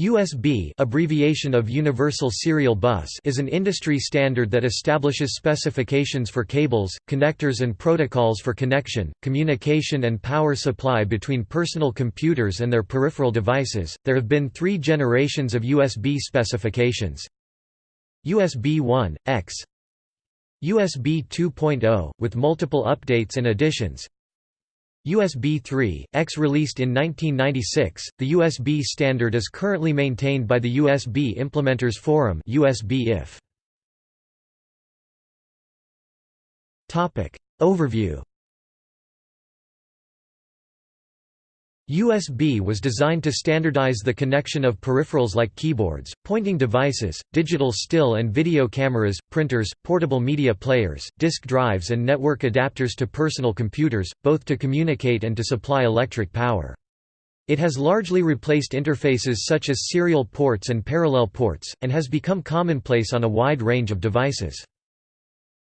USB abbreviation of Universal Serial Bus is an industry standard that establishes specifications for cables, connectors and protocols for connection, communication and power supply between personal computers and their peripheral devices. There have been 3 generations of USB specifications. USB 1, X USB 2.0, with multiple updates and additions USB 3, X released in 1996, the USB standard is currently maintained by the USB Implementers Forum USB Overview USB was designed to standardize the connection of peripherals like keyboards, pointing devices, digital still and video cameras, printers, portable media players, disk drives and network adapters to personal computers, both to communicate and to supply electric power. It has largely replaced interfaces such as serial ports and parallel ports, and has become commonplace on a wide range of devices.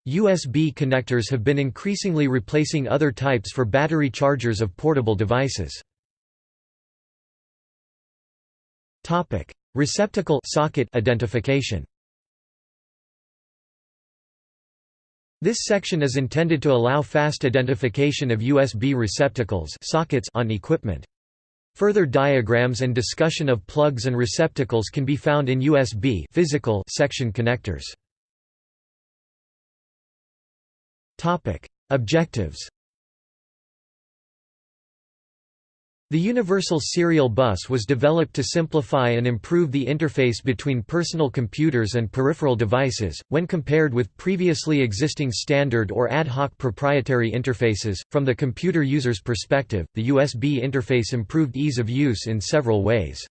USB connectors have been increasingly replacing other types for battery chargers of portable devices. Topic: Receptacle socket identification. This section is intended to allow fast identification of USB receptacles sockets on equipment. Further diagrams and discussion of plugs and receptacles can be found in USB physical section connectors. Topic: Objectives The Universal Serial Bus was developed to simplify and improve the interface between personal computers and peripheral devices, when compared with previously existing standard or ad hoc proprietary interfaces. From the computer user's perspective, the USB interface improved ease of use in several ways.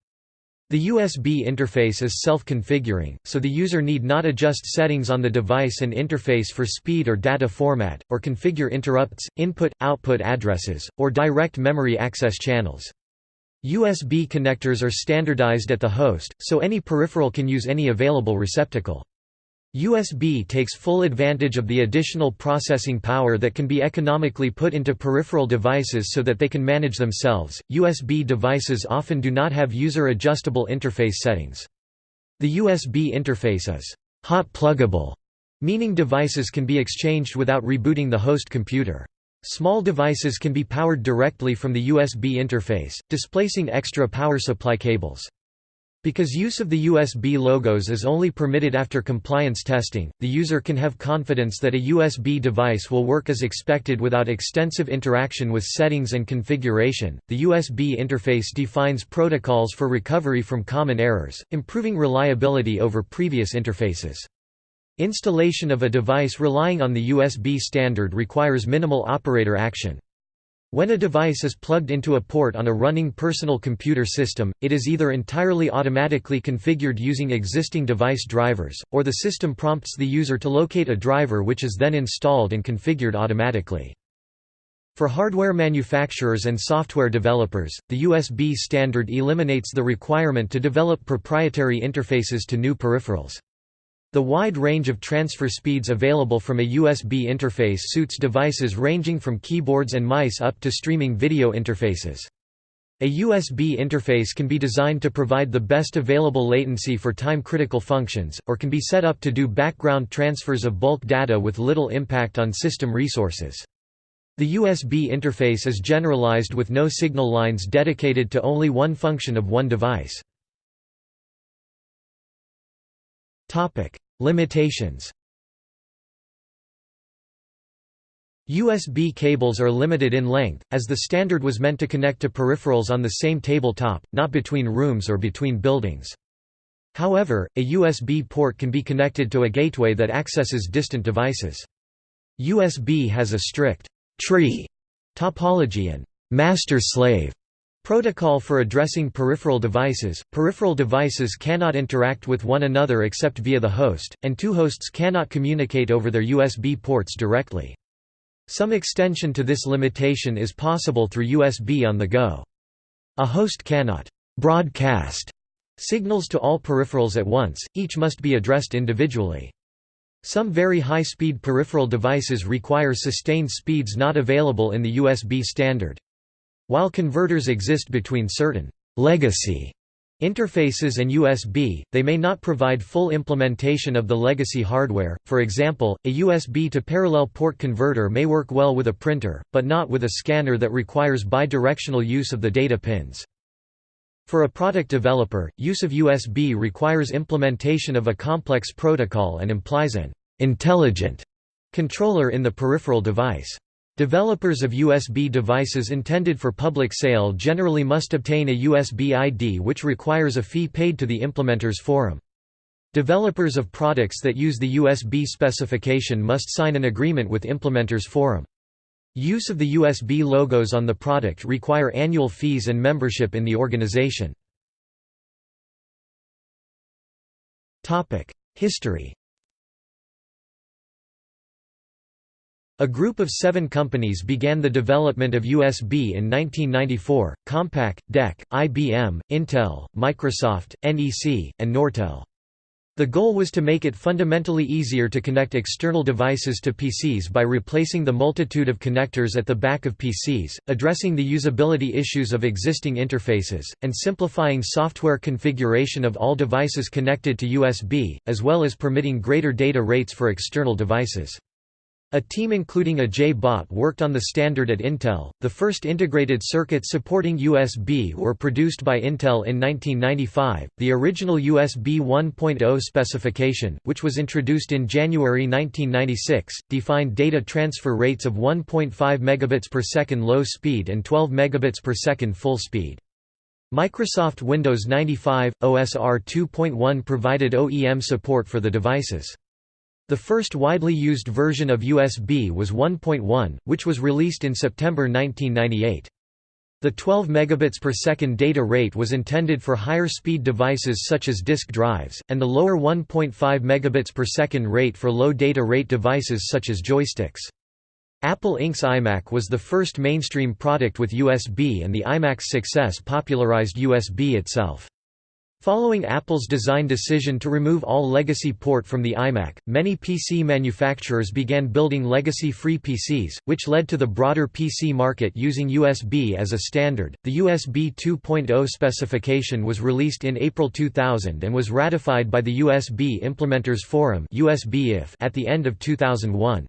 The USB interface is self-configuring, so the user need not adjust settings on the device and interface for speed or data format, or configure interrupts, input-output addresses, or direct memory access channels. USB connectors are standardized at the host, so any peripheral can use any available receptacle. USB takes full advantage of the additional processing power that can be economically put into peripheral devices so that they can manage themselves. USB devices often do not have user adjustable interface settings. The USB interface is hot pluggable, meaning devices can be exchanged without rebooting the host computer. Small devices can be powered directly from the USB interface, displacing extra power supply cables. Because use of the USB logos is only permitted after compliance testing, the user can have confidence that a USB device will work as expected without extensive interaction with settings and configuration. The USB interface defines protocols for recovery from common errors, improving reliability over previous interfaces. Installation of a device relying on the USB standard requires minimal operator action. When a device is plugged into a port on a running personal computer system, it is either entirely automatically configured using existing device drivers, or the system prompts the user to locate a driver which is then installed and configured automatically. For hardware manufacturers and software developers, the USB standard eliminates the requirement to develop proprietary interfaces to new peripherals. The wide range of transfer speeds available from a USB interface suits devices ranging from keyboards and mice up to streaming video interfaces. A USB interface can be designed to provide the best available latency for time-critical functions, or can be set up to do background transfers of bulk data with little impact on system resources. The USB interface is generalized with no signal lines dedicated to only one function of one device. Topic: Limitations. USB cables are limited in length, as the standard was meant to connect to peripherals on the same tabletop, not between rooms or between buildings. However, a USB port can be connected to a gateway that accesses distant devices. USB has a strict tree topology and master-slave Protocol for addressing peripheral devices – Peripheral devices cannot interact with one another except via the host, and two hosts cannot communicate over their USB ports directly. Some extension to this limitation is possible through USB on the go. A host cannot «broadcast» signals to all peripherals at once, each must be addressed individually. Some very high-speed peripheral devices require sustained speeds not available in the USB standard. While converters exist between certain legacy Interfaces and USB, they may not provide full implementation of the legacy hardware, for example, a USB to parallel port converter may work well with a printer, but not with a scanner that requires bidirectional use of the data pins. For a product developer, use of USB requires implementation of a complex protocol and implies an intelligent controller in the peripheral device. Developers of USB devices intended for public sale generally must obtain a USB ID which requires a fee paid to the implementer's forum. Developers of products that use the USB specification must sign an agreement with implementer's forum. Use of the USB logos on the product require annual fees and membership in the organization. History A group of seven companies began the development of USB in 1994, Compaq, DEC, IBM, Intel, Microsoft, NEC, and Nortel. The goal was to make it fundamentally easier to connect external devices to PCs by replacing the multitude of connectors at the back of PCs, addressing the usability issues of existing interfaces, and simplifying software configuration of all devices connected to USB, as well as permitting greater data rates for external devices. A team including Ajay Bhatt worked on the standard at Intel. The first integrated circuits supporting USB were produced by Intel in 1995. The original USB 1.0 specification, which was introduced in January 1996, defined data transfer rates of 1.5 megabits per second low speed and 12 megabits per second full speed. Microsoft Windows 95 OSR 2.1 provided OEM support for the devices. The first widely used version of USB was 1.1, which was released in September 1998. The 12 megabits per second data rate was intended for higher speed devices such as disk drives, and the lower 1.5 megabits per second rate for low data rate devices such as joysticks. Apple Inc.'s iMac was the first mainstream product with USB and the iMac's success popularized USB itself. Following Apple's design decision to remove all legacy port from the iMac, many PC manufacturers began building legacy-free PCs, which led to the broader PC market using USB as a standard. The USB 2.0 specification was released in April 2000 and was ratified by the USB Implementers Forum (USBIF) at the end of 2001.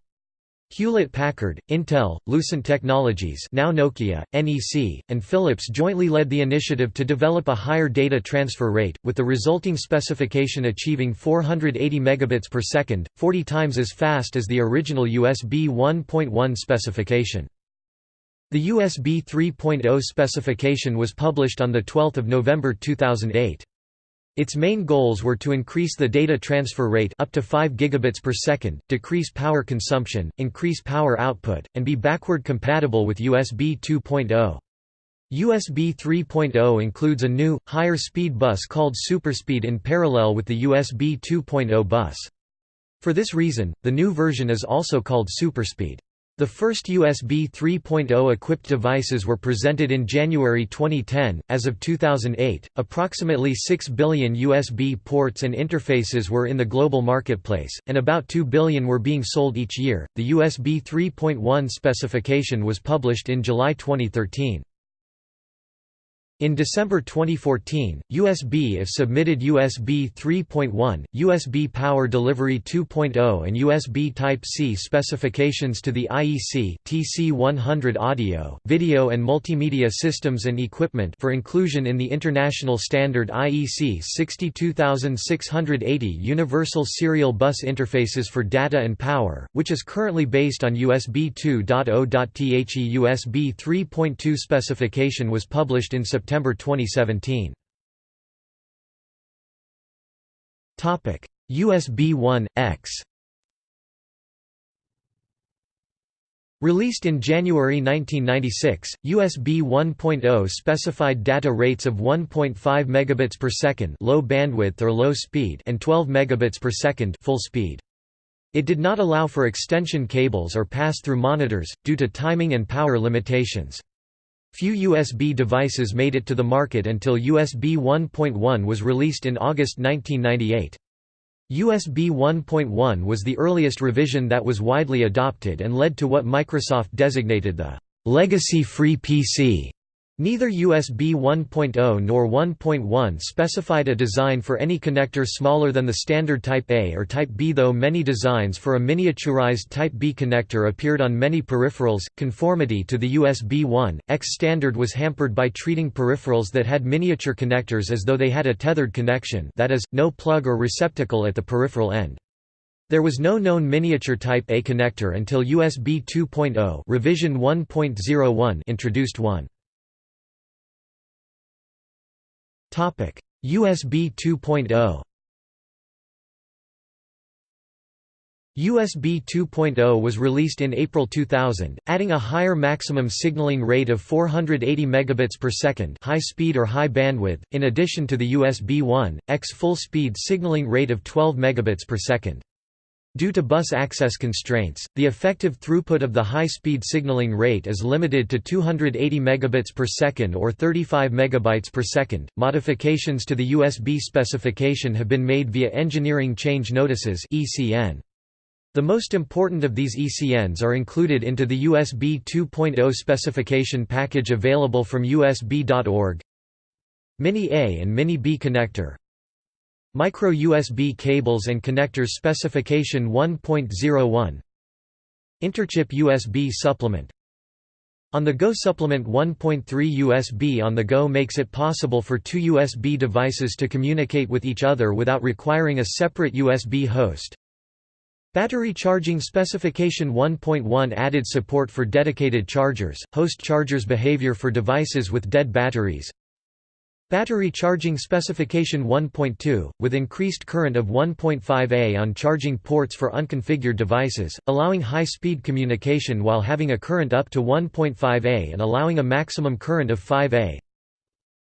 Hewlett-Packard, Intel, Lucent Technologies now Nokia, NEC, and Philips jointly led the initiative to develop a higher data transfer rate, with the resulting specification achieving 480 megabits per second, 40 times as fast as the original USB 1.1 specification. The USB 3.0 specification was published on 12 November 2008. Its main goals were to increase the data transfer rate up to 5 gigabits per second, decrease power consumption, increase power output, and be backward compatible with USB 2.0. USB 3.0 includes a new, higher speed bus called SuperSpeed in parallel with the USB 2.0 bus. For this reason, the new version is also called SuperSpeed. The first USB 3.0 equipped devices were presented in January 2010. As of 2008, approximately 6 billion USB ports and interfaces were in the global marketplace, and about 2 billion were being sold each year. The USB 3.1 specification was published in July 2013. In December 2014, USB-IF submitted USB 3.1, USB Power Delivery 2.0 and USB Type-C specifications to the IEC TC100 Audio, Video and Multimedia Systems and Equipment for inclusion in the international standard IEC 62680 Universal Serial Bus Interfaces for Data and Power, which is currently based on USB 2.0.The USB 3.2 specification was published in September September 2017. Topic: USB 1X. Released in January 1996, USB 1.0 specified data rates of 1.5 megabits per second, low bandwidth or low speed, and 12 megabits per second, full speed. It did not allow for extension cables or pass-through monitors due to timing and power limitations. Few USB devices made it to the market until USB 1.1 was released in August 1998. USB 1.1 was the earliest revision that was widely adopted and led to what Microsoft designated the «legacy-free PC» Neither USB 1.0 nor 1.1 specified a design for any connector smaller than the standard Type A or Type B though many designs for a miniaturized Type B connector appeared on many peripherals. Conformity to the USB 1.X standard was hampered by treating peripherals that had miniature connectors as though they had a tethered connection that is, no plug or receptacle at the peripheral end. There was no known miniature Type A connector until USB 2.0 revision 1.01 introduced one. USB 2.0. USB 2.0 was released in April 2000, adding a higher maximum signaling rate of 480 megabits per second, high speed or high bandwidth, in addition to the USB 1x full-speed signaling rate of 12 megabits per second. Due to bus access constraints, the effective throughput of the high-speed signaling rate is limited to 280 megabits per second or 35 megabytes per second. Modifications to the USB specification have been made via engineering change notices (ECN). The most important of these ECNs are included into the USB 2.0 specification package available from USB.org. Mini A and Mini B connector Micro USB cables and connectors specification 1.01 Interchip USB supplement. On the Go supplement 1.3 USB on the Go makes it possible for two USB devices to communicate with each other without requiring a separate USB host. Battery charging specification 1.1 added support for dedicated chargers, host chargers behavior for devices with dead batteries, Battery charging specification 1.2, with increased current of 1.5 A on charging ports for unconfigured devices, allowing high-speed communication while having a current up to 1.5 A and allowing a maximum current of 5 A.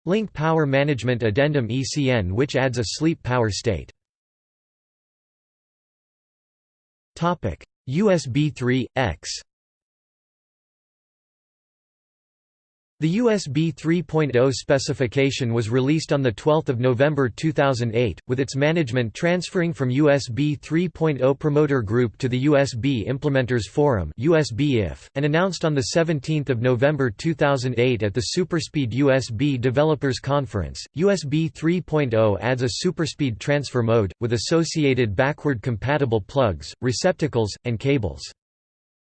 Link Power Management Addendum ECN which adds a sleep power state. USB 3.X The USB 3.0 specification was released on 12 November 2008, with its management transferring from USB 3.0 Promoter Group to the USB Implementers Forum and announced on 17 November 2008 at the Superspeed USB Developers Conference. USB 3.0 adds a superspeed transfer mode, with associated backward compatible plugs, receptacles, and cables.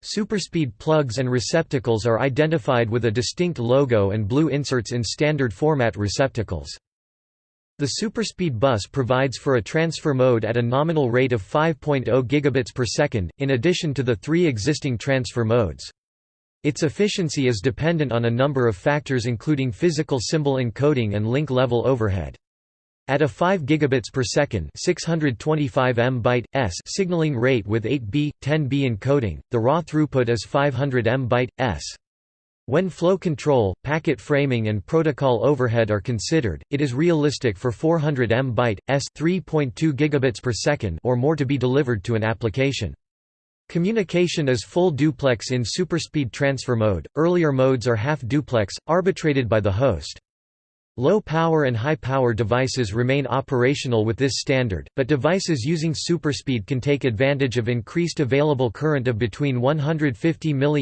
Superspeed plugs and receptacles are identified with a distinct logo and blue inserts in standard format receptacles. The Superspeed bus provides for a transfer mode at a nominal rate of 5.0 gigabits per second, in addition to the three existing transfer modes. Its efficiency is dependent on a number of factors including physical symbol encoding and link level overhead. At a 5 gigabits per second, 625 M byte s signaling rate with 8B 10B encoding, the raw throughput is 500 M byte s. When flow control, packet framing and protocol overhead are considered, it is realistic for 400 M byte s 3.2 gigabits per second or more to be delivered to an application. Communication is full duplex in superspeed transfer mode. Earlier modes are half duplex, arbitrated by the host. Low-power and high-power devices remain operational with this standard, but devices using superspeed can take advantage of increased available current of between 150 mA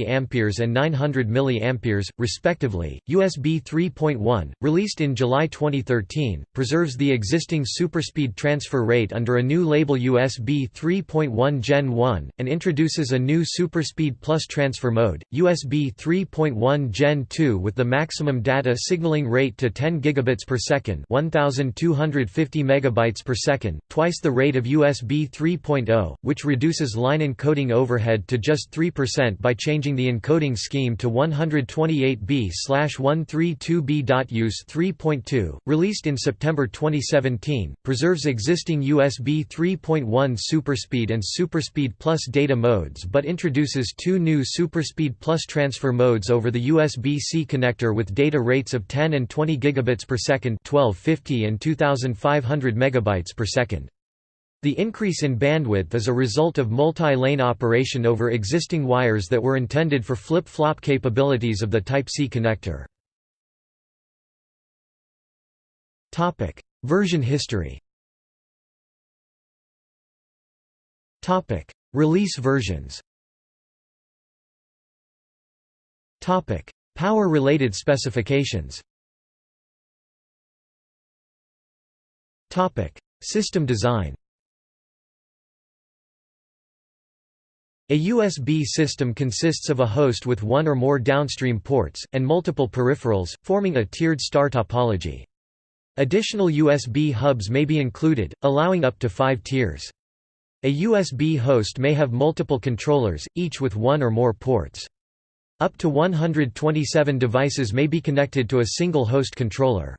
and 900 mA, respectively. USB 3.1, released in July 2013, preserves the existing superspeed transfer rate under a new label USB 3.1 Gen 1, and introduces a new superspeed plus transfer mode, USB 3.1 Gen 2 with the maximum data signaling rate to 10 gigabits per second, 1250 megabytes per second, twice the rate of USB 3.0, which reduces line encoding overhead to just 3% by changing the encoding scheme to 128B/132B.Use 3.2, released in September 2017, preserves existing USB 3.1 Superspeed and Superspeed Plus data modes but introduces two new Superspeed Plus transfer modes over the USB-C connector with data rates of 10 and 20 gigabits megabits per second 1250 and 2500 megabytes per second. The increase in bandwidth is a result of multi-lane operation over existing wires that were intended for flip-flop capabilities of the Type-C connector. Topic: Version history. Topic: Release versions. Topic: Power-related specifications System design A USB system consists of a host with one or more downstream ports, and multiple peripherals, forming a tiered star topology. Additional USB hubs may be included, allowing up to five tiers. A USB host may have multiple controllers, each with one or more ports. Up to 127 devices may be connected to a single host controller.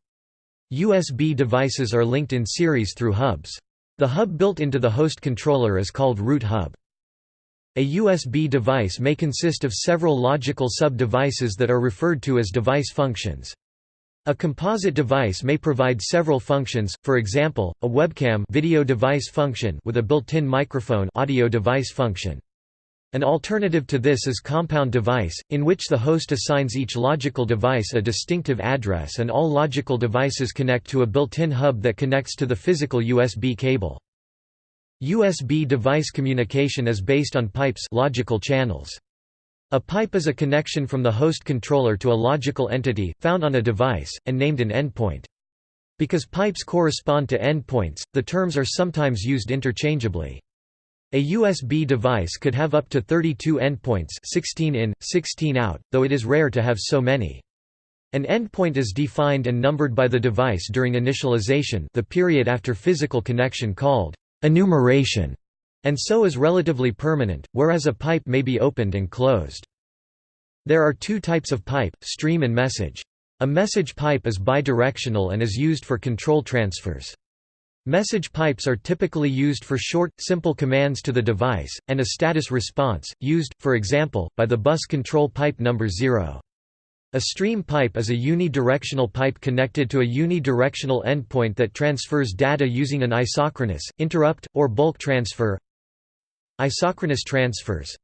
USB devices are linked in series through hubs. The hub built into the host controller is called root hub. A USB device may consist of several logical sub-devices that are referred to as device functions. A composite device may provide several functions, for example, a webcam video device function with a built-in microphone audio device function. An alternative to this is compound device, in which the host assigns each logical device a distinctive address and all logical devices connect to a built-in hub that connects to the physical USB cable. USB device communication is based on pipes logical channels. A pipe is a connection from the host controller to a logical entity, found on a device, and named an endpoint. Because pipes correspond to endpoints, the terms are sometimes used interchangeably. A USB device could have up to 32 endpoints 16 in, 16 out, though it is rare to have so many. An endpoint is defined and numbered by the device during initialization the period after physical connection called enumeration, and so is relatively permanent, whereas a pipe may be opened and closed. There are two types of pipe, stream and message. A message pipe is bidirectional and is used for control transfers. Message pipes are typically used for short, simple commands to the device, and a status response, used, for example, by the bus control pipe number 0. A stream pipe is a unidirectional pipe connected to a unidirectional endpoint that transfers data using an isochronous, interrupt, or bulk transfer. Isochronous transfers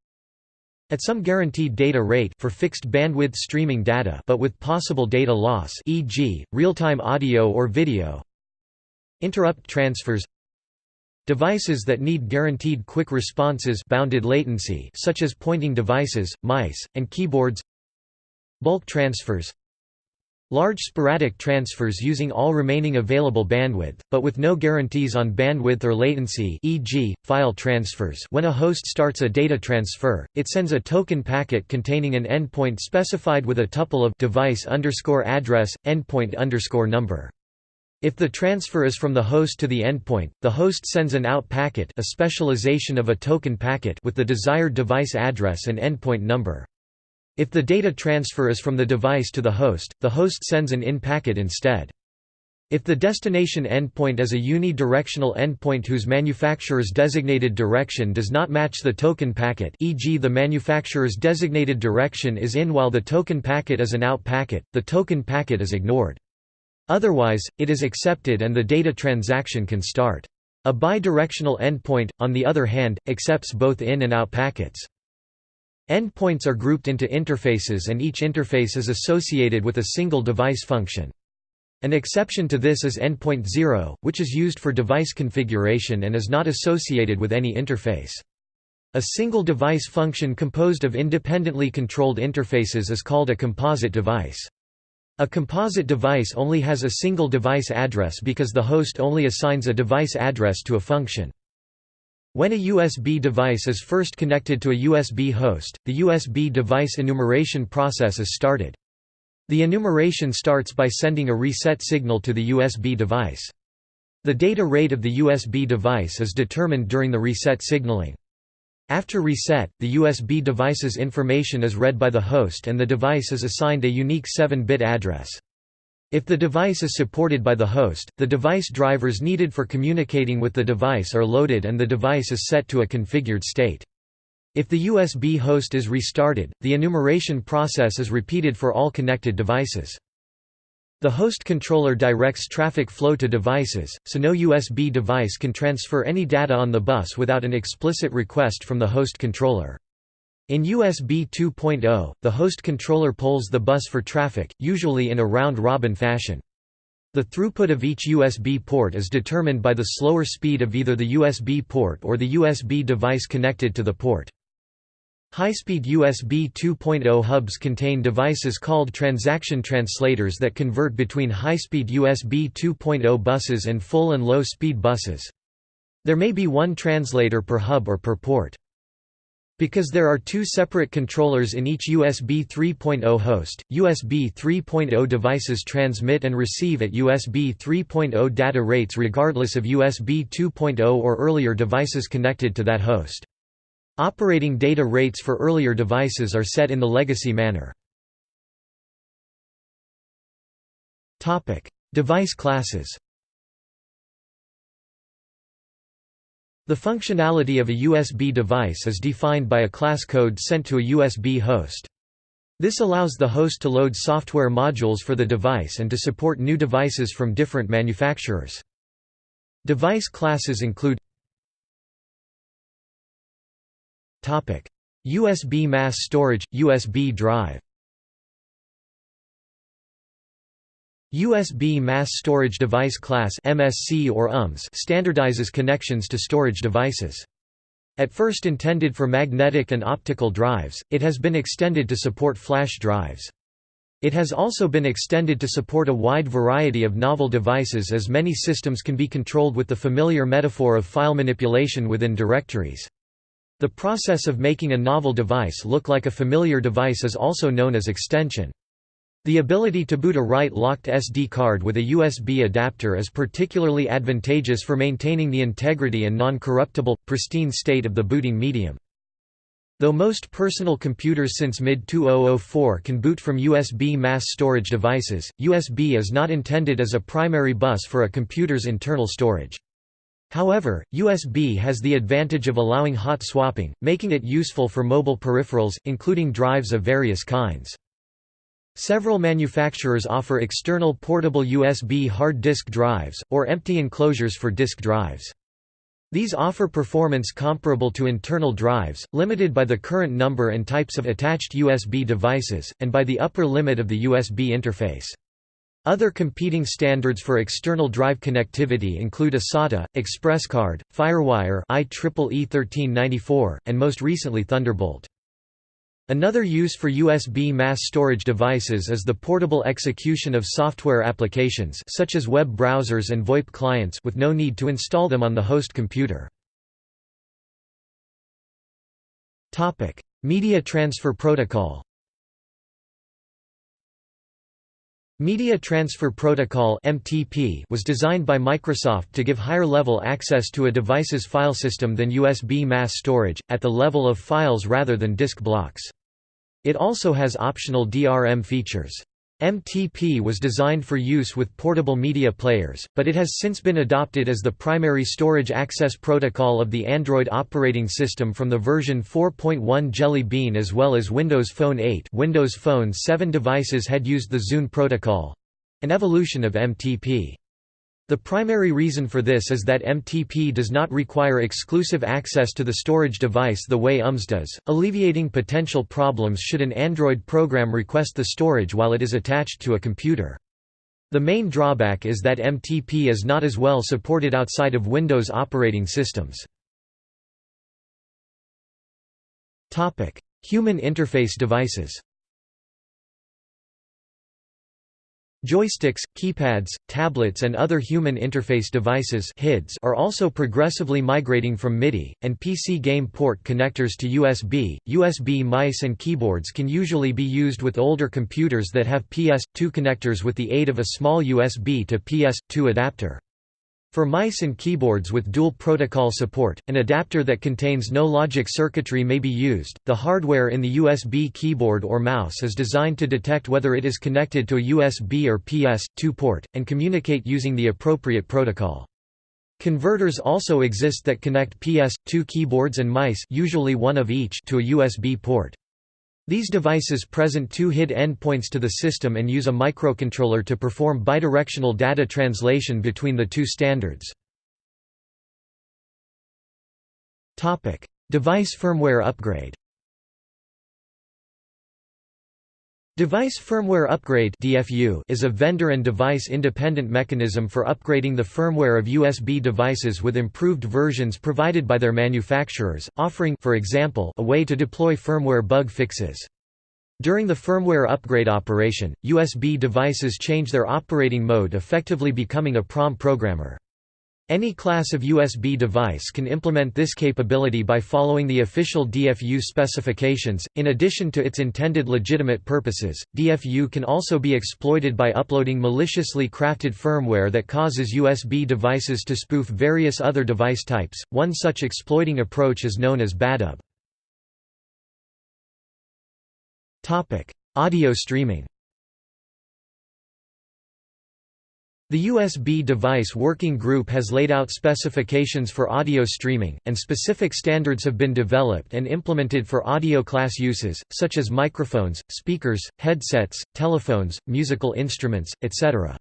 at some guaranteed data rate for fixed bandwidth streaming data but with possible data loss e.g., real-time audio or video. Interrupt transfers Devices that need guaranteed quick responses bounded latency such as pointing devices, mice, and keyboards Bulk transfers Large sporadic transfers using all remaining available bandwidth, but with no guarantees on bandwidth or latency e.g., file transfers when a host starts a data transfer, it sends a token packet containing an endpoint specified with a tuple of device underscore address, endpoint underscore number. If the transfer is from the host to the endpoint, the host sends an out packet a specialization of a token packet with the desired device address and endpoint number. If the data transfer is from the device to the host, the host sends an in packet instead. If the destination endpoint is a unidirectional endpoint whose manufacturer's designated direction does not match the token packet e.g. the manufacturer's designated direction is in while the token packet is an out packet, the token packet is ignored. Otherwise, it is accepted and the data transaction can start. A bidirectional endpoint, on the other hand, accepts both in and out packets. Endpoints are grouped into interfaces and each interface is associated with a single device function. An exception to this is endpoint 0, which is used for device configuration and is not associated with any interface. A single device function composed of independently controlled interfaces is called a composite device. A composite device only has a single device address because the host only assigns a device address to a function. When a USB device is first connected to a USB host, the USB device enumeration process is started. The enumeration starts by sending a reset signal to the USB device. The data rate of the USB device is determined during the reset signaling. After reset, the USB device's information is read by the host and the device is assigned a unique 7-bit address. If the device is supported by the host, the device drivers needed for communicating with the device are loaded and the device is set to a configured state. If the USB host is restarted, the enumeration process is repeated for all connected devices. The host controller directs traffic flow to devices, so no USB device can transfer any data on the bus without an explicit request from the host controller. In USB 2.0, the host controller polls the bus for traffic, usually in a round-robin fashion. The throughput of each USB port is determined by the slower speed of either the USB port or the USB device connected to the port. High-speed USB 2.0 hubs contain devices called transaction translators that convert between high-speed USB 2.0 buses and full and low-speed buses. There may be one translator per hub or per port. Because there are two separate controllers in each USB 3.0 host, USB 3.0 devices transmit and receive at USB 3.0 data rates regardless of USB 2.0 or earlier devices connected to that host. Operating data rates for earlier devices are set in the legacy manner. Device classes The functionality of a USB device is defined by a class code sent to a USB host. This allows the host to load software modules for the device and to support new devices from different manufacturers. Device classes include USB mass storage, USB drive USB Mass Storage Device Class MSC or UMS standardizes connections to storage devices. At first intended for magnetic and optical drives, it has been extended to support flash drives. It has also been extended to support a wide variety of novel devices as many systems can be controlled with the familiar metaphor of file manipulation within directories. The process of making a novel device look like a familiar device is also known as extension. The ability to boot a write-locked SD card with a USB adapter is particularly advantageous for maintaining the integrity and non-corruptible, pristine state of the booting medium. Though most personal computers since mid-2004 can boot from USB mass storage devices, USB is not intended as a primary bus for a computer's internal storage. However, USB has the advantage of allowing hot swapping, making it useful for mobile peripherals, including drives of various kinds. Several manufacturers offer external portable USB hard disk drives, or empty enclosures for disk drives. These offer performance comparable to internal drives, limited by the current number and types of attached USB devices, and by the upper limit of the USB interface. Other competing standards for external drive connectivity include eSATA, ExpressCard, FireWire IEEE 1394, and most recently Thunderbolt. Another use for USB mass storage devices is the portable execution of software applications such as web browsers and VoIP clients with no need to install them on the host computer. Media Transfer Protocol Media Transfer Protocol (MTP) was designed by Microsoft to give higher-level access to a device's file system than USB mass storage, at the level of files rather than disk blocks. It also has optional DRM features. MTP was designed for use with portable media players, but it has since been adopted as the primary storage access protocol of the Android operating system from the version 4.1 Jelly Bean as well as Windows Phone 8 Windows Phone 7 devices had used the Zune protocol—an evolution of MTP. The primary reason for this is that MTP does not require exclusive access to the storage device the way UMS does, alleviating potential problems should an Android program request the storage while it is attached to a computer. The main drawback is that MTP is not as well supported outside of Windows operating systems. Human interface devices Joysticks, keypads, tablets and other human interface devices are also progressively migrating from MIDI, and PC game port connectors to USB. USB mice and keyboards can usually be used with older computers that have PS2 connectors with the aid of a small USB to PS2 adapter. For mice and keyboards with dual protocol support, an adapter that contains no logic circuitry may be used. The hardware in the USB keyboard or mouse is designed to detect whether it is connected to a USB or PS2 port and communicate using the appropriate protocol. Converters also exist that connect PS2 keyboards and mice, usually one of each, to a USB port. These devices present two HID endpoints to the system and use a microcontroller to perform bidirectional data translation between the two standards. Device firmware upgrade Device Firmware Upgrade is a vendor and device independent mechanism for upgrading the firmware of USB devices with improved versions provided by their manufacturers, offering for example, a way to deploy firmware bug fixes. During the firmware upgrade operation, USB devices change their operating mode effectively becoming a PROM programmer. Any class of USB device can implement this capability by following the official DFU specifications. In addition to its intended legitimate purposes, DFU can also be exploited by uploading maliciously crafted firmware that causes USB devices to spoof various other device types. One such exploiting approach is known as BadUSB. Topic: Audio streaming. The USB Device Working Group has laid out specifications for audio streaming, and specific standards have been developed and implemented for audio class uses, such as microphones, speakers, headsets, telephones, musical instruments, etc.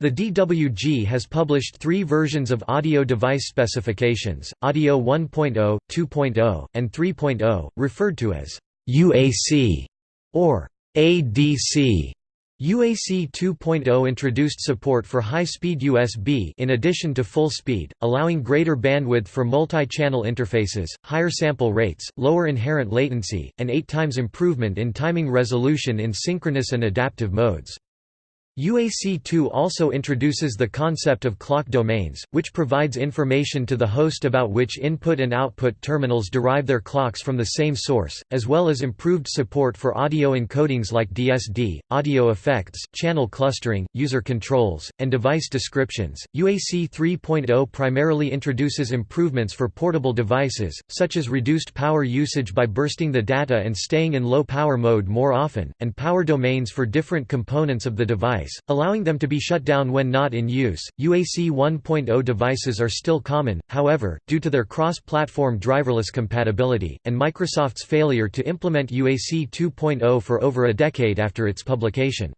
The DWG has published three versions of audio device specifications, Audio 1.0, 2.0, and 3.0, referred to as UAC or ADC. UAC 2.0 introduced support for high-speed USB in addition to full speed, allowing greater bandwidth for multi-channel interfaces, higher sample rates, lower inherent latency, and 8 times improvement in timing resolution in synchronous and adaptive modes. UAC2 also introduces the concept of clock domains, which provides information to the host about which input and output terminals derive their clocks from the same source, as well as improved support for audio encodings like DSD, audio effects, channel clustering, user controls, and device descriptions. UAC 3.0 primarily introduces improvements for portable devices, such as reduced power usage by bursting the data and staying in low power mode more often, and power domains for different components of the device device, allowing them to be shut down when not in use. UAC 1.0 devices are still common, however, due to their cross-platform driverless compatibility, and Microsoft's failure to implement UAC 2.0 for over a decade after its publication.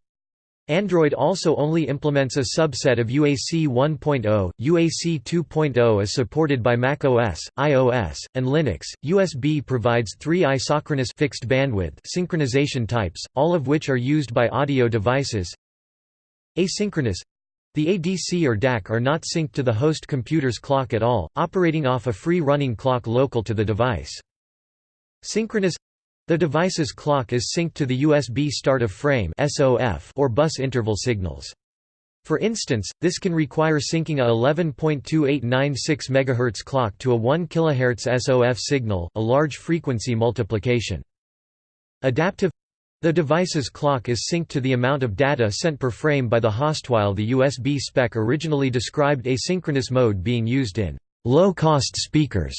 Android also only implements a subset of UAC 1.0. UAC 2.0 is supported by macOS, iOS, and Linux. USB provides three isochronous fixed bandwidth synchronization types, all of which are used by audio devices. Asynchronous the ADC or DAC are not synced to the host computer's clock at all, operating off a free-running clock local to the device. Synchronous the device's clock is synced to the USB start of frame or bus interval signals. For instance, this can require syncing a 11.2896 MHz clock to a 1 kHz SOF signal, a large frequency multiplication. Adaptive the device's clock is synced to the amount of data sent per frame by the host while the USB spec originally described asynchronous mode being used in low-cost speakers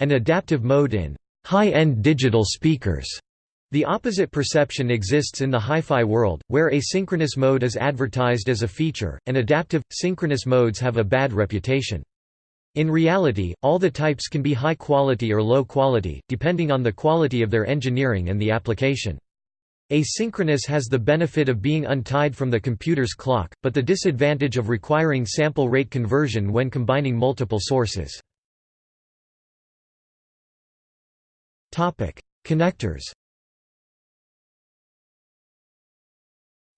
and adaptive mode in high-end digital speakers. The opposite perception exists in the hi-fi world, where asynchronous mode is advertised as a feature, and adaptive, synchronous modes have a bad reputation. In reality, all the types can be high quality or low quality, depending on the quality of their engineering and the application. Asynchronous has the benefit of being untied from the computer's clock, but the disadvantage of requiring sample rate conversion when combining multiple sources. Connectors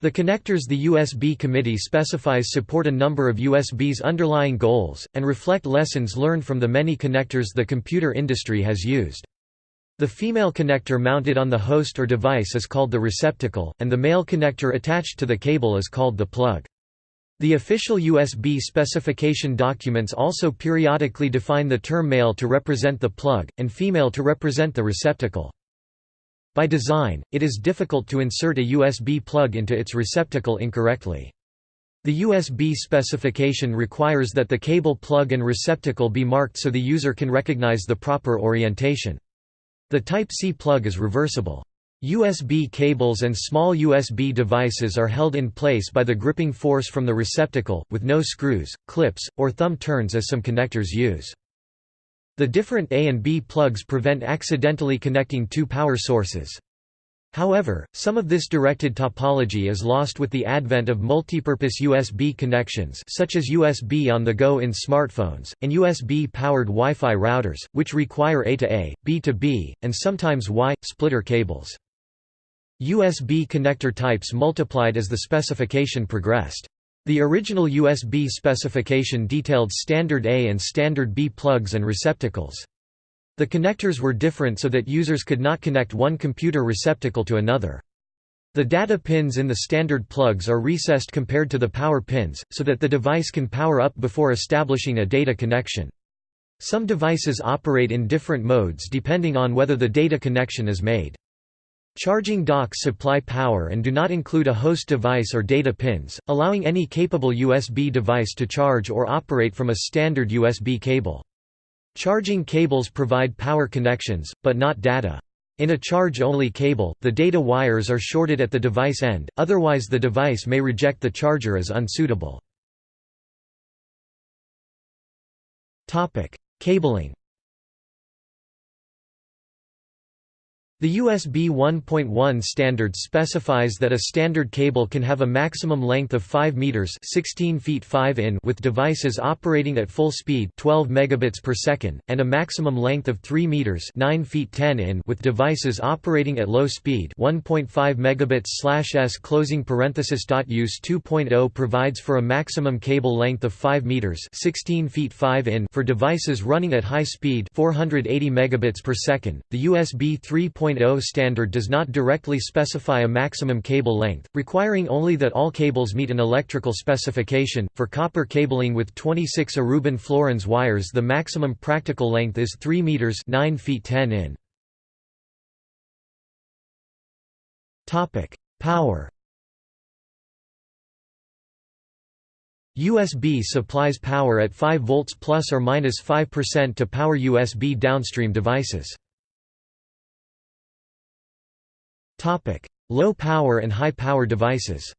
The connectors the USB committee specifies support a number of USB's underlying goals, and reflect lessons learned from the many connectors the computer industry has used. The female connector mounted on the host or device is called the receptacle, and the male connector attached to the cable is called the plug. The official USB specification documents also periodically define the term male to represent the plug, and female to represent the receptacle. By design, it is difficult to insert a USB plug into its receptacle incorrectly. The USB specification requires that the cable plug and receptacle be marked so the user can recognize the proper orientation. The Type-C plug is reversible. USB cables and small USB devices are held in place by the gripping force from the receptacle, with no screws, clips, or thumb turns as some connectors use. The different A and B plugs prevent accidentally connecting two power sources. However, some of this directed topology is lost with the advent of multipurpose USB connections such as USB on the go in smartphones, and USB-powered Wi-Fi routers, which require A to A, B to B, and sometimes Y, splitter cables. USB connector types multiplied as the specification progressed. The original USB specification detailed standard A and standard B plugs and receptacles. The connectors were different so that users could not connect one computer receptacle to another. The data pins in the standard plugs are recessed compared to the power pins, so that the device can power up before establishing a data connection. Some devices operate in different modes depending on whether the data connection is made. Charging docks supply power and do not include a host device or data pins, allowing any capable USB device to charge or operate from a standard USB cable. Charging cables provide power connections, but not data. In a charge-only cable, the data wires are shorted at the device end, otherwise the device may reject the charger as unsuitable. Cabling The USB 1.1 standard specifies that a standard cable can have a maximum length of 5 meters (16 feet 5 in) with devices operating at full speed, 12 megabits per second, and a maximum length of 3 meters (9 feet 10 in) with devices operating at low speed, 1.5 megabits/s. Closing parenthesis. Use 2.0 provides for a maximum cable length of 5 meters (16 feet 5 in) for devices running at high speed, 480 megabits per second. The USB 3. 2.0 standard does not directly specify a maximum cable length, requiring only that all cables meet an electrical specification. For copper cabling with 26 Aruban Florins wires, the maximum practical length is 3 meters (9 feet 10 in). Topic: Power. USB supplies power at 5 volts plus or minus 5% to power USB downstream devices. Topic: Low power and high power devices.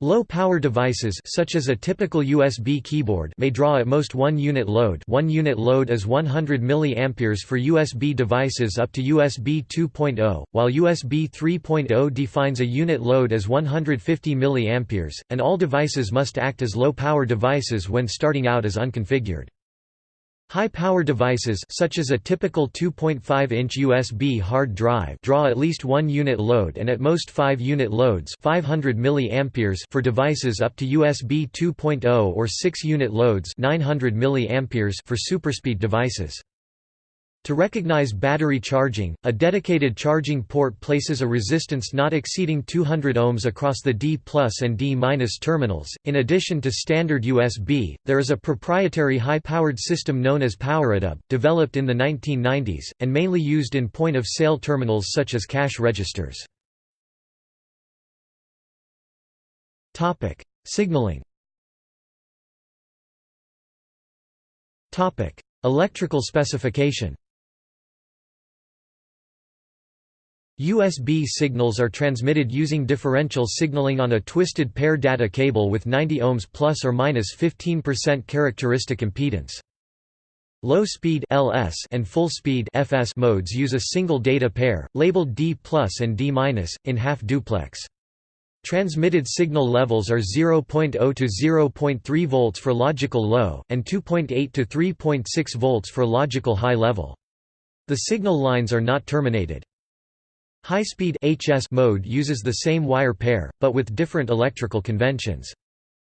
Low power devices such as a typical USB keyboard may draw at most 1 unit load. 1 unit load is 100 mA for USB devices up to USB 2.0, while USB 3.0 defines a unit load as 150 mA, and all devices must act as low power devices when starting out as unconfigured. High-power devices such as a typical 2.5-inch USB hard drive draw at least one unit load and at most five unit loads 500 mA for devices up to USB 2.0 or six unit loads 900 mA for superspeed devices. To recognize battery charging, a dedicated charging port places a resistance not exceeding 200 ohms across the D and D minus terminals. In addition to standard USB, there is a proprietary high-powered system known as PowerADAP, developed in the 1990s, and mainly used in point-of-sale terminals such as cash registers. Signaling Electrical specification USB signals are transmitted using differential signaling on a twisted pair data cable with 90 ohms plus or minus 15% characteristic impedance. Low speed (LS) and full speed (FS) modes use a single data pair labeled D+ and D- in half duplex. Transmitted signal levels are 0.0 to 0.3 volts for logical low and 2.8 to 3.6 volts for logical high level. The signal lines are not terminated. High-speed HS mode uses the same wire pair, but with different electrical conventions.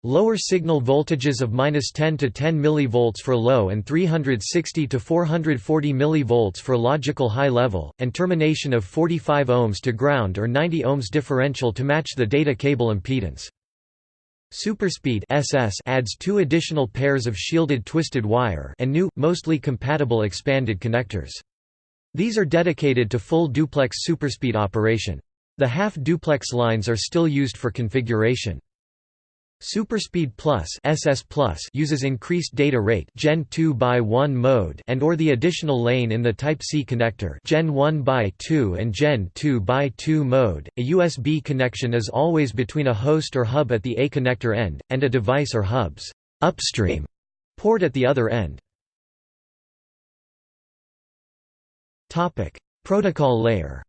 Lower signal voltages of -10 to 10 mV for low and 360 to 440 mV for logical high level, and termination of 45 ohms to ground or 90 ohms differential to match the data cable impedance. Superspeed SS adds two additional pairs of shielded twisted wire and new, mostly compatible expanded connectors. These are dedicated to full duplex superspeed operation. The half-duplex lines are still used for configuration. Superspeed Plus SS uses increased data rate Gen 2 by 1 mode and or the additional lane in the Type C connector Gen 1 by 2 and Gen 2 by 2 mode. A USB connection is always between a host or hub at the A connector end and a device or hub's upstream port at the other end. Topic: Protocol layer.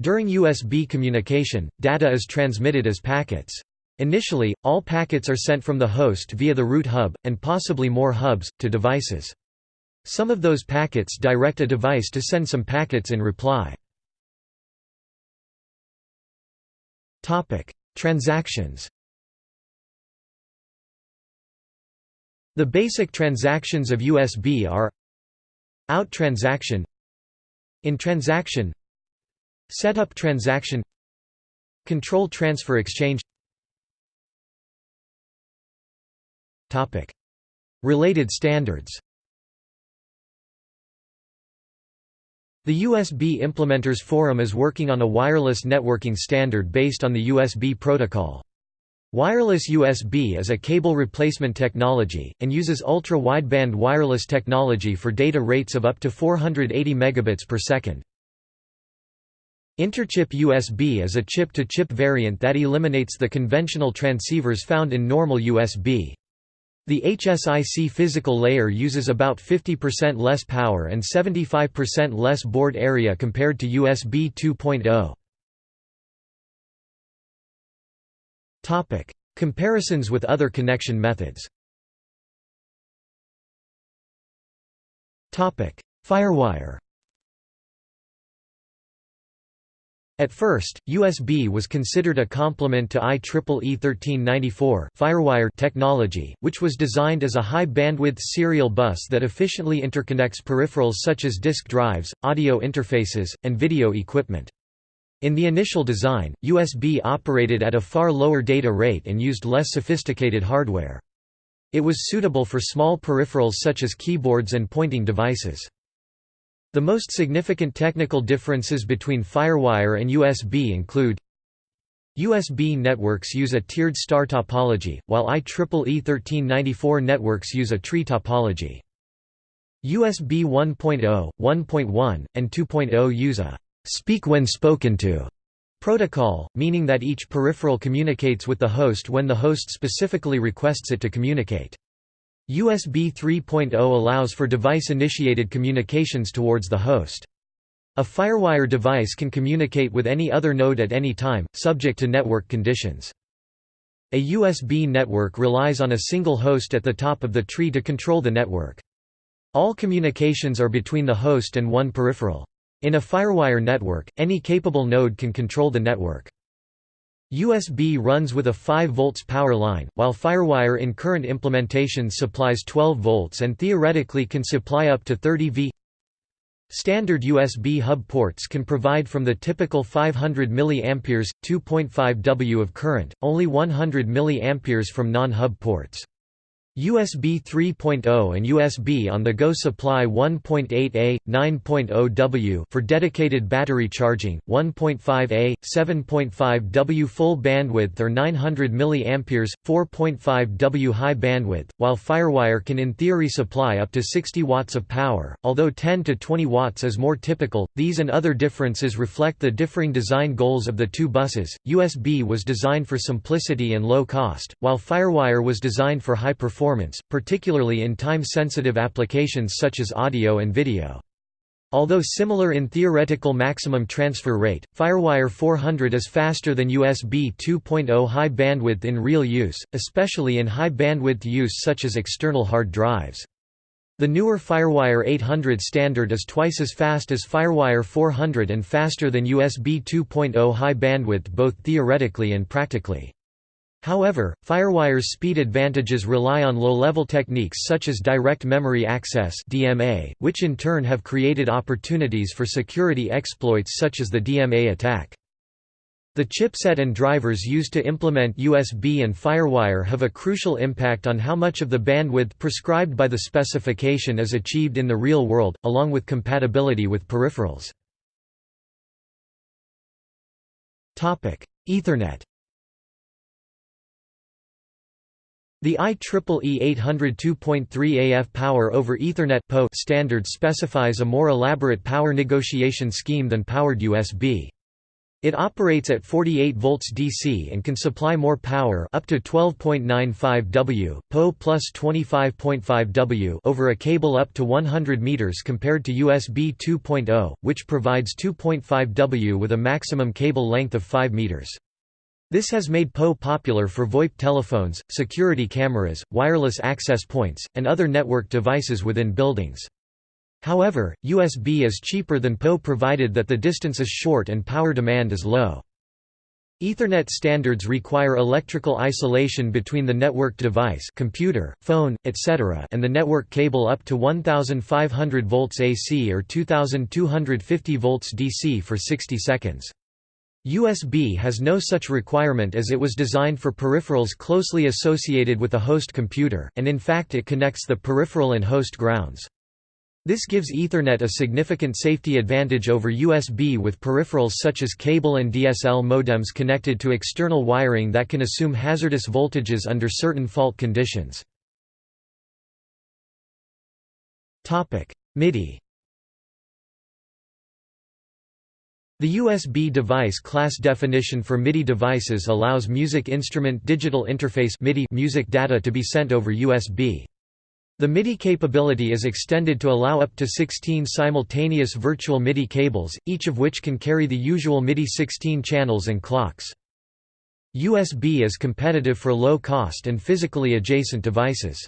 During USB communication, data is transmitted as packets. Initially, all packets are sent from the host via the root hub, and possibly more hubs, to devices. Some of those packets direct a device to send some packets in reply. Transactions The basic transactions of USB are Out transaction In transaction Setup transaction Control transfer exchange. Topic. Related standards. The USB Implementers Forum is working on a wireless networking standard based on the USB protocol. Wireless USB is a cable replacement technology, and uses ultra-wideband wireless technology for data rates of up to 480 megabits per second. Interchip USB is a chip-to-chip -chip variant that eliminates the conventional transceivers found in normal USB. The HSIC physical layer uses about 50% less power and 75% less board area compared to USB 2.0. Topic: Comparisons with other connection methods. Topic: Firewire At first, USB was considered a complement to IEEE 1394 Firewire technology, which was designed as a high-bandwidth serial bus that efficiently interconnects peripherals such as disk drives, audio interfaces, and video equipment. In the initial design, USB operated at a far lower data rate and used less sophisticated hardware. It was suitable for small peripherals such as keyboards and pointing devices. The most significant technical differences between FireWire and USB include USB networks use a tiered star topology, while IEEE 1394 networks use a tree topology. USB 1.0, 1.1, and 2.0 use a «speak when spoken to» protocol, meaning that each peripheral communicates with the host when the host specifically requests it to communicate. USB 3.0 allows for device-initiated communications towards the host. A FireWire device can communicate with any other node at any time, subject to network conditions. A USB network relies on a single host at the top of the tree to control the network. All communications are between the host and one peripheral. In a FireWire network, any capable node can control the network. USB runs with a 5 volts power line, while FireWire in current implementations supplies 12 volts and theoretically can supply up to 30 V. Standard USB hub ports can provide from the typical 500 mA 2.5 W of current, only 100 mA from non-hub ports. USB 3.0 and USB on-the-go supply 1.8A, 9.0 W for dedicated battery charging, 1.5A, 7.5 W full bandwidth or 900 mA, 4.5 W high bandwidth, while FireWire can in theory supply up to 60 watts of power, although 10 to 20 watts is more typical. These and other differences reflect the differing design goals of the two buses. USB was designed for simplicity and low cost, while FireWire was designed for high performance performance, particularly in time-sensitive applications such as audio and video. Although similar in theoretical maximum transfer rate, FireWire 400 is faster than USB 2.0 high bandwidth in real use, especially in high bandwidth use such as external hard drives. The newer FireWire 800 standard is twice as fast as FireWire 400 and faster than USB 2.0 high bandwidth both theoretically and practically. However, FireWire's speed advantages rely on low-level techniques such as direct memory access (DMA), which in turn have created opportunities for security exploits such as the DMA attack. The chipset and drivers used to implement USB and FireWire have a crucial impact on how much of the bandwidth prescribed by the specification is achieved in the real world, along with compatibility with peripherals. Ethernet The IEEE 802.3 AF Power over Ethernet standard specifies a more elaborate power negotiation scheme than powered USB. It operates at 48 volts DC and can supply more power up to 12.95 W, PO plus 25.5 W over a cable up to 100 meters compared to USB 2.0, which provides 2.5 W with a maximum cable length of 5 meters. This has made PoE popular for VoIP telephones, security cameras, wireless access points, and other network devices within buildings. However, USB is cheaper than PoE provided that the distance is short and power demand is low. Ethernet standards require electrical isolation between the networked device computer, phone, etc. and the network cable up to 1500 volts AC or 2250 volts DC for 60 seconds. USB has no such requirement as it was designed for peripherals closely associated with a host computer, and in fact it connects the peripheral and host grounds. This gives Ethernet a significant safety advantage over USB with peripherals such as cable and DSL modems connected to external wiring that can assume hazardous voltages under certain fault conditions. MIDI The USB device class definition for MIDI devices allows music instrument digital interface MIDI music data to be sent over USB. The MIDI capability is extended to allow up to 16 simultaneous virtual MIDI cables, each of which can carry the usual MIDI 16 channels and clocks. USB is competitive for low-cost and physically adjacent devices.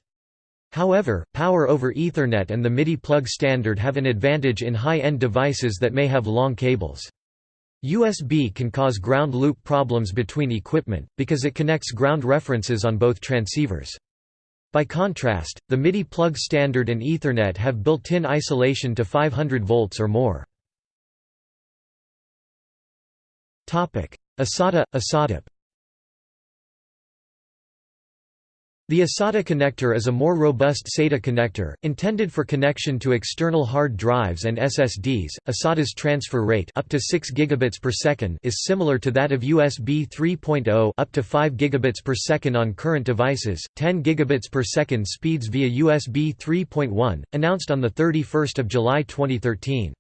However, Power over Ethernet and the MIDI plug standard have an advantage in high-end devices that may have long cables. USB can cause ground loop problems between equipment, because it connects ground references on both transceivers. By contrast, the MIDI plug standard and Ethernet have built-in isolation to 500 volts or more. eSATA – eSATAp The eSATA connector is a more robust SATA connector, intended for connection to external hard drives and SSDs. eSATA's transfer rate up to 6 gigabits per second is similar to that of USB 3.0 up to 5 gigabits per second on current devices. 10 gigabits per second speeds via USB 3.1, announced on the 31st of July 2013.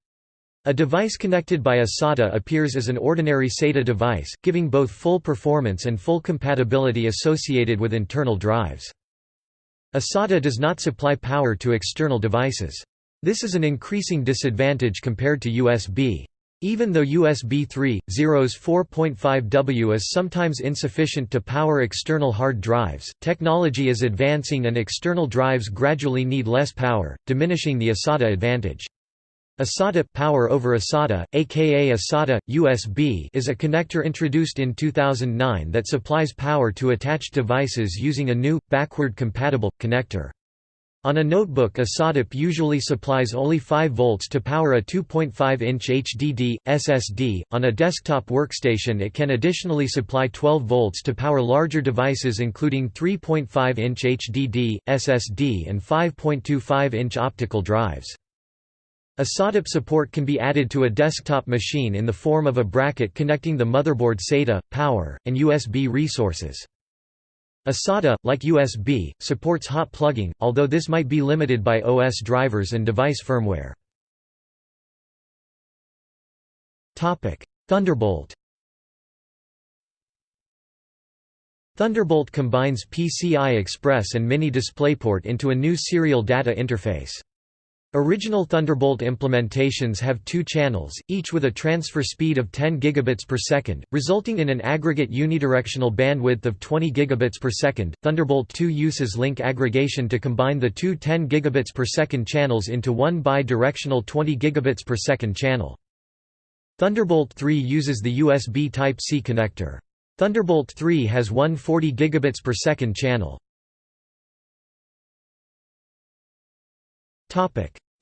A device connected by a SATA appears as an ordinary SATA device, giving both full performance and full compatibility associated with internal drives. A SATA does not supply power to external devices. This is an increasing disadvantage compared to USB. Even though USB 3.0's 4.5W is sometimes insufficient to power external hard drives, technology is advancing and external drives gradually need less power, diminishing the eSATA advantage. eSATA power over eSATA, aka eSATA USB, is a connector introduced in 2009 that supplies power to attached devices using a new backward compatible connector. On a notebook eSATAp usually supplies only 5 volts to power a 2.5-inch HDD, SSD, on a desktop workstation it can additionally supply 12 volts to power larger devices including 3.5-inch HDD, SSD and 5.25-inch optical drives. eSATAp support can be added to a desktop machine in the form of a bracket connecting the motherboard SATA, power, and USB resources. eSATA, like USB, supports hot plugging, although this might be limited by OS drivers and device firmware. Thunderbolt Thunderbolt combines PCI Express and Mini DisplayPort into a new serial data interface. Original Thunderbolt implementations have two channels, each with a transfer speed of 10 gigabits per second, resulting in an aggregate unidirectional bandwidth of 20 gigabits per second. Thunderbolt 2 uses link aggregation to combine the two 10 gigabits per second channels into one bi-directional 20 gigabits per second channel. Thunderbolt 3 uses the USB Type-C connector. Thunderbolt 3 has one 40 gigabits per second channel.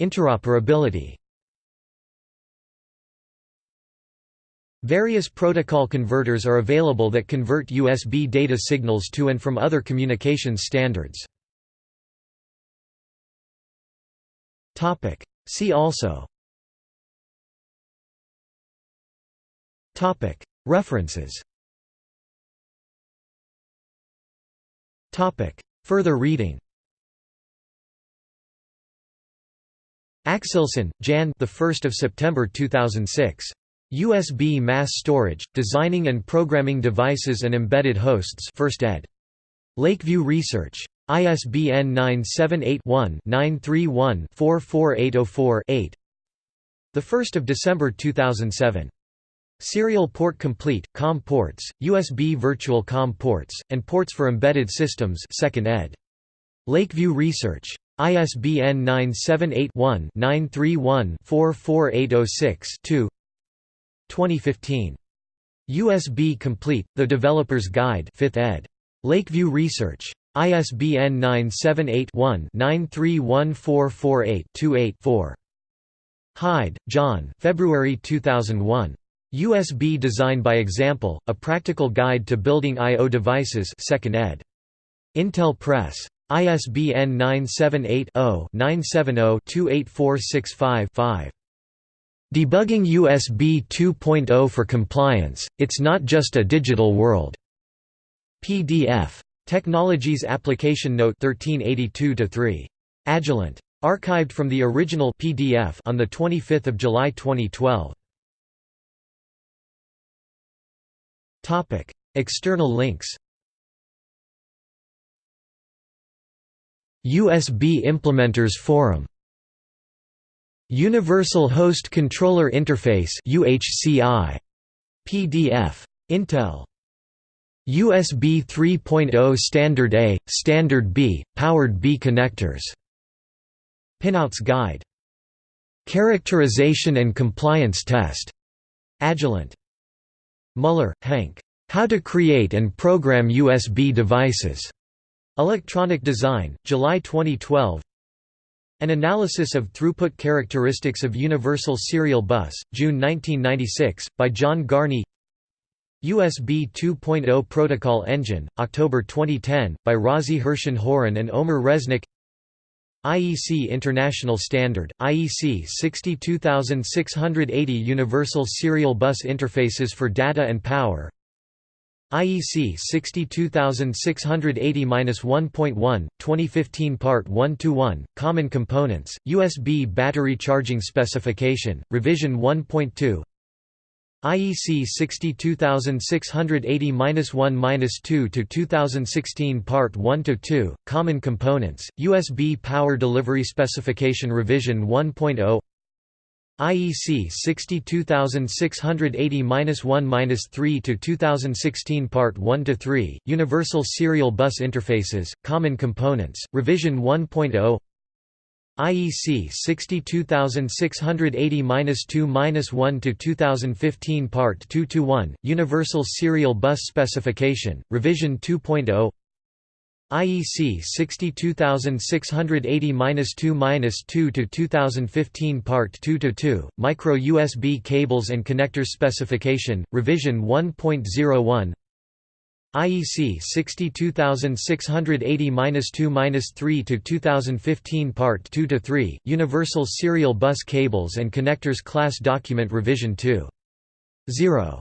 Interoperability. Various protocol converters are available that convert USB data signals to and from other communications standards. See also. References. Further reading Axelson, Jan. The 1st of September 2006. USB Mass Storage: Designing and Programming Devices and Embedded Hosts. First ed. Lakeview Research. ISBN 978-1-931-44804-8. The 1st of December 2007. Serial Port Complete: COM ports, USB Virtual COM ports, and ports for embedded systems. Second ed. Lakeview Research. ISBN 978-1-931-44806-2 2015. USB Complete, The Developer's Guide 5th ed. Lakeview Research. ISBN 978-1-931448-28-4. Hyde, John February 2001. USB Design by Example, A Practical Guide to Building I.O. Devices 2nd ed. Intel Press. ISBN 978-0-970-28465-5. Debugging USB 2.0 for Compliance, It's Not Just a Digital World. PDF. Technologies Application Note 1382-3. Agilent. Archived from the original PDF on 25 July 2012. External links USB Implementers Forum. Universal Host Controller Interface UHCI PDF Intel. USB 3.0 Standard A, Standard B, Powered B connectors. Pinouts Guide. Characterization and Compliance Test. Agilent. Muller, Hank. How to Create and Program USB Devices. Electronic Design, July 2012 An Analysis of Throughput Characteristics of Universal Serial Bus, June 1996, by John Garney. USB 2.0 Protocol Engine, October 2010, by Razi Hirschan-Horan and Omer Resnick. IEC International Standard, IEC 62680 Universal Serial Bus Interfaces for Data and Power IEC 62680-1.1, 2015 Part 1–1, Common Components, USB Battery Charging Specification, Revision 1.2 IEC 62680-1–2 to 2016 Part 1–2, Common Components, USB Power Delivery Specification Revision 1.0 IEC 62680-1-3 to 2016 Part 1 to 3 Universal Serial Bus Interfaces Common Components Revision 1.0 IEC 62680-2-1 to 2015 Part 2 to 1 Universal Serial Bus Specification Revision 2.0 IEC 62680-2-2 to 2015 Part 2 to 2 Micro USB Cables and Connectors Specification Revision 1.01 IEC 62680-2-3 to 2015 Part 2 to 3 Universal Serial Bus Cables and Connectors Class Document Revision 2 0